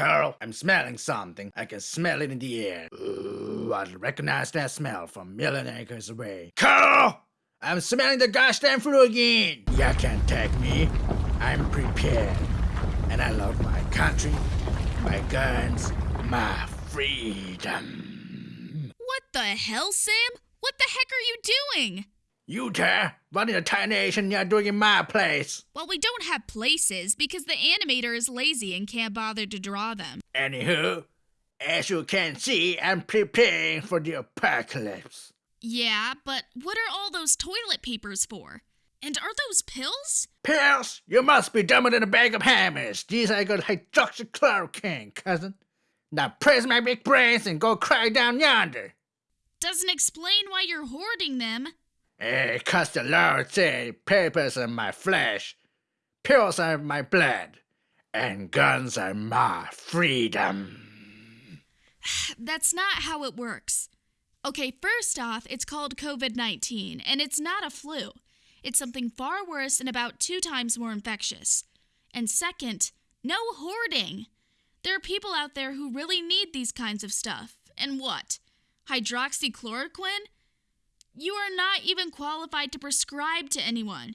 Carl, I'm smelling something. I can smell it in the air. Ooh, I'd recognize that smell from million acres away. Carl! I'm smelling the gosh damn flu again! You can't take me. I'm prepared. And I love my country, my guns, my freedom. What the hell, Sam? What the heck are you doing? You there? What in the tarnation you're doing in my place? Well, we don't have places because the animator is lazy and can't bother to draw them. Anywho, as you can see, I'm preparing for the apocalypse. Yeah, but what are all those toilet papers for? And are those pills? Pills? You must be dumber than a bag of hammers. These are good hydroxychloroquine, cousin. Now praise my big brains and go cry down yonder. Doesn't explain why you're hoarding them. Eh, cause the Lord said papers are my flesh, pills are my blood, and guns are my freedom. That's not how it works. Okay, first off, it's called COVID 19, and it's not a flu. It's something far worse and about two times more infectious. And second, no hoarding. There are people out there who really need these kinds of stuff. And what? Hydroxychloroquine? You are not even qualified to prescribe to anyone.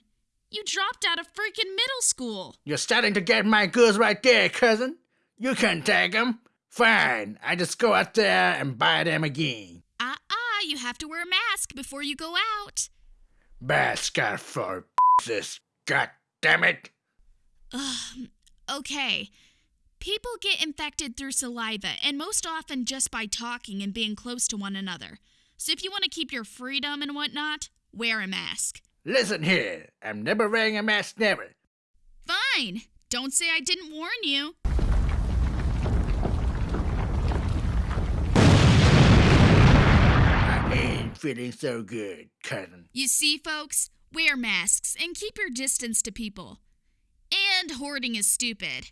You dropped out of freaking middle school. You're starting to get my goods right there, cousin. You can take 'em. Fine, I just go out there and buy them again. Ah uh-uh, you have to wear a mask before you go out. Mask out for this, god damn it. Ugh, okay. People get infected through saliva, and most often just by talking and being close to one another. So if you want to keep your freedom and whatnot, wear a mask. Listen here, I'm never wearing a mask, never. Fine. Don't say I didn't warn you. I ain't feeling so good, cousin. You see, folks, wear masks and keep your distance to people. And hoarding is stupid.